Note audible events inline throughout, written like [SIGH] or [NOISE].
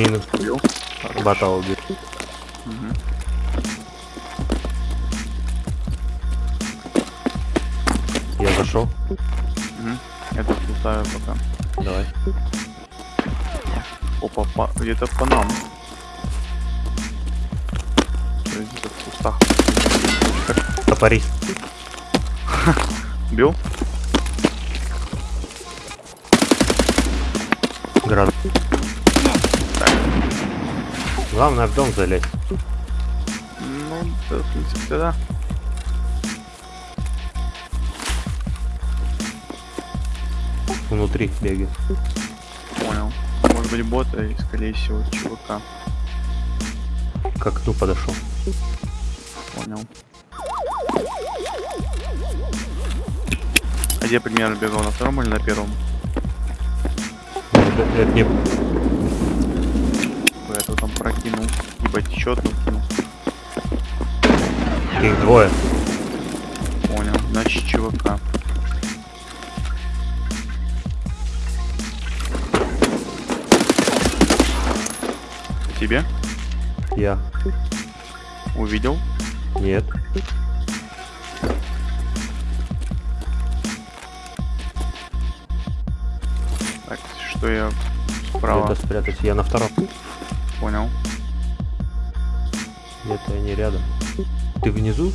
Минус. Убил. Бота убил. Мгм. Я зашел. Мгм. Я тут лутаю пока. Давай. Опа, по- где-то по нам. Где-то в кустах. Топорись. [LAUGHS] Убил? Град. Главное в дом залезть. Ну, да, в принципе, да. Внутри бегает. Понял. Может быть бота и, скорее всего, чувака. К окну подошел. Понял. А где примерно бегал? На втором или на первом? Это, это не... Прокинул. Ебать, течет. Их двое. понял. Значит, чувака. Тебе? Я. Увидел? Нет. Так, что я справа? Где-то спрятать. Я на втором. Понял. Где-то они рядом. Ты внизу?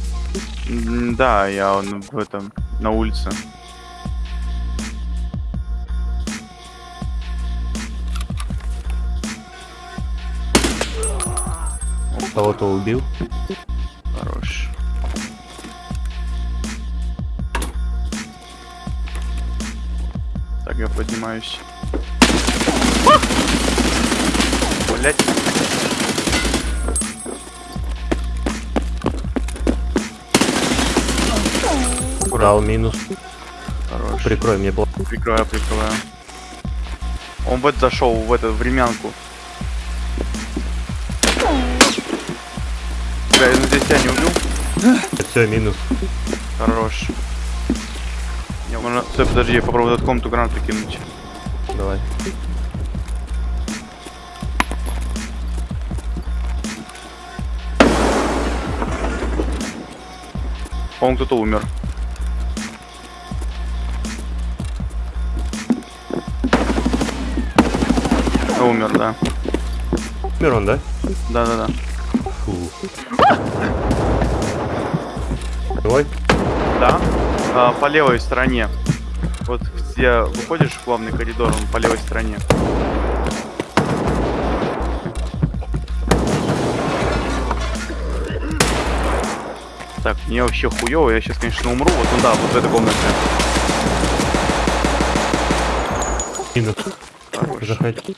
Да, я в этом, на улице. Кого-то убил. Хорош. Так, я поднимаюсь. Блять. Дал минус. Хорош. Прикрой мне блок. Прикрываю, прикрываю. Он в это зашел, в эту времянку. Бля, я надеюсь, тебя не убил? Все, минус. Хорош. Я можно... Стой, подожди, я попробую этот комнату гранату кинуть. Давай. По-моему, кто-то умер. Умер, да. Мирон, да? Да-да-да. Давай. Да. А, по левой стороне. Вот где выходишь в главный коридор, он по левой стороне. Так, мне вообще хуёво, я сейчас, конечно, умру. Вот туда, вот в этой комнате. Минус. Заходи.